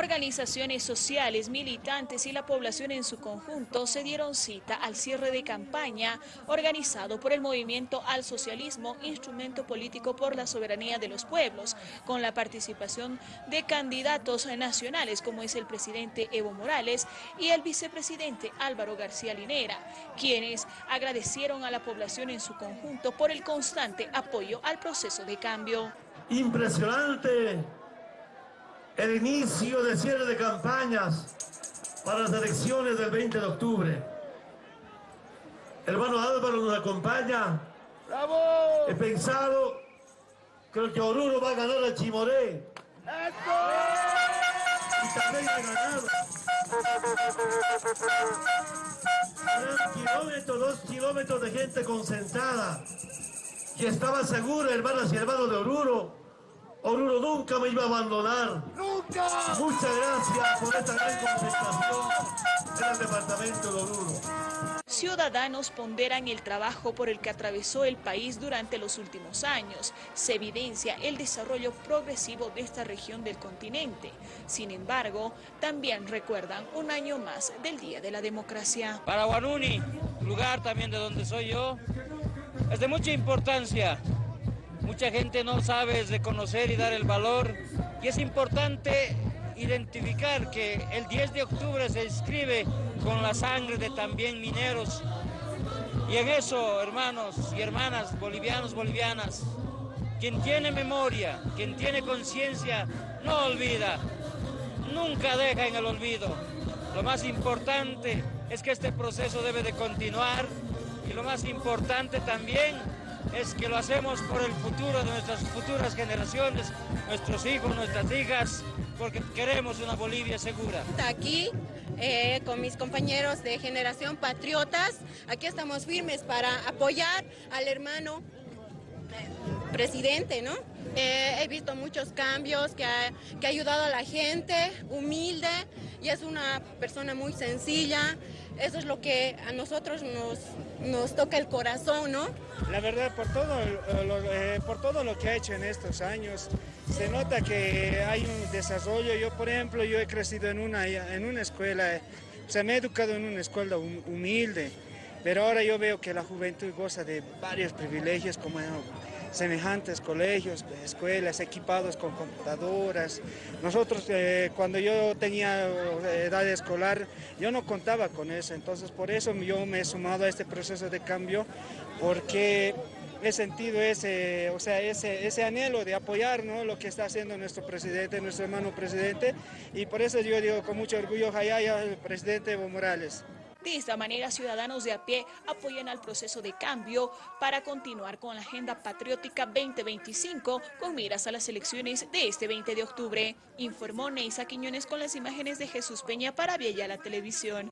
Organizaciones sociales, militantes y la población en su conjunto se dieron cita al cierre de campaña organizado por el Movimiento al Socialismo, instrumento político por la soberanía de los pueblos, con la participación de candidatos nacionales como es el presidente Evo Morales y el vicepresidente Álvaro García Linera, quienes agradecieron a la población en su conjunto por el constante apoyo al proceso de cambio. Impresionante el inicio de cierre de campañas para las elecciones del 20 de octubre. Hermano Álvaro nos acompaña. ¡Bravo! He pensado que que Oruro va a ganar a Chimoré. ¡Eso! Y también ha ganado. Eran kilómetros, dos kilómetros de gente concentrada. Y estaba seguro, hermanas y hermanos de Oruro, Oruro nunca me iba a abandonar. ¡Nunca! Muchas gracias por esta gran concentración en el departamento de Oruro. Ciudadanos ponderan el trabajo por el que atravesó el país durante los últimos años. Se evidencia el desarrollo progresivo de esta región del continente. Sin embargo, también recuerdan un año más del Día de la Democracia. Para Guanuni, lugar también de donde soy yo, es de mucha importancia Mucha gente no sabe reconocer y dar el valor y es importante identificar que el 10 de octubre se inscribe con la sangre de también mineros. Y en eso, hermanos y hermanas, bolivianos, bolivianas, quien tiene memoria, quien tiene conciencia, no olvida, nunca deja en el olvido. Lo más importante es que este proceso debe de continuar y lo más importante también es que lo hacemos por el futuro de nuestras futuras generaciones, nuestros hijos, nuestras hijas, porque queremos una Bolivia segura. Aquí eh, con mis compañeros de Generación Patriotas, aquí estamos firmes para apoyar al hermano presidente, ¿no? Eh, he visto muchos cambios que que ha ayudado a la gente, humilde, y es una persona muy sencilla. Eso es lo que a nosotros nos, nos toca el corazón, ¿no? La verdad, por todo, lo, eh, por todo lo que ha hecho en estos años, se nota que hay un desarrollo. Yo, por ejemplo, yo he crecido en una, en una escuela, o sea, me he educado en una escuela humilde, pero ahora yo veo que la juventud goza de varios privilegios como semejantes colegios, escuelas equipados con computadoras. Nosotros eh, cuando yo tenía eh, edad escolar, yo no contaba con eso, entonces por eso yo me he sumado a este proceso de cambio, porque he sentido ese, o sea, ese, ese anhelo de apoyar ¿no? lo que está haciendo nuestro presidente, nuestro hermano presidente, y por eso yo digo con mucho orgullo, Jayaya, el presidente Evo Morales. De esta manera, ciudadanos de a pie apoyan al proceso de cambio para continuar con la Agenda Patriótica 2025 con miras a las elecciones de este 20 de octubre, informó Neisa Quiñones con las imágenes de Jesús Peña para Viella la Televisión.